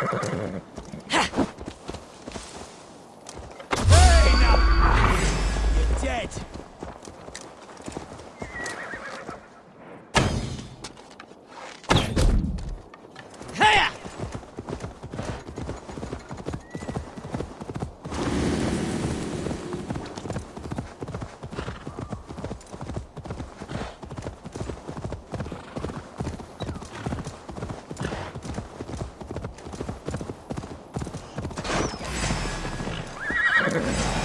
Hey, now! You're dead. Hiya! Mongrel!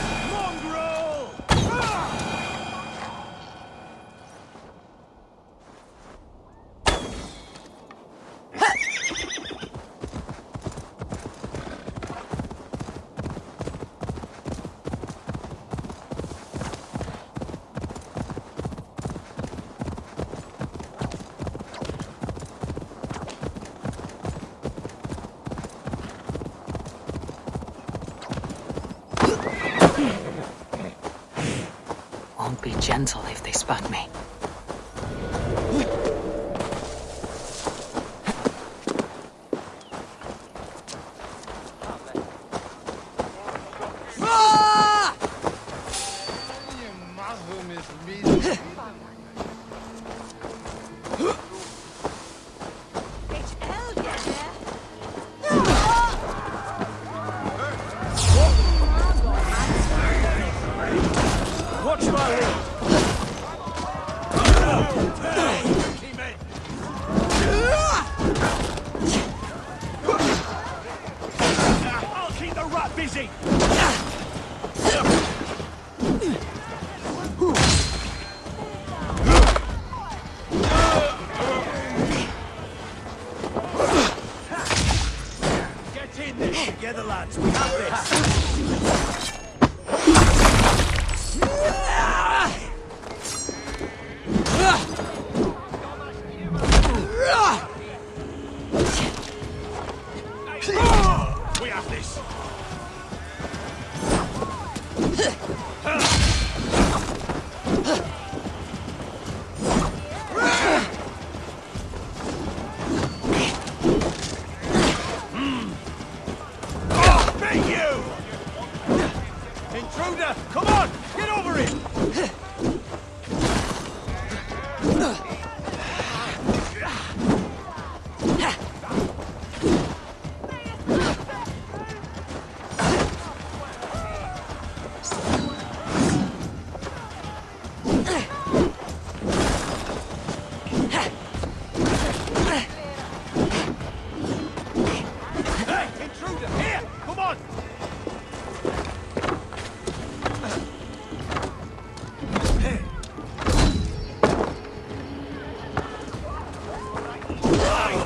Be gentle if they spot me. Ah! Got busy! Together, lads, we have this! We have this. Flying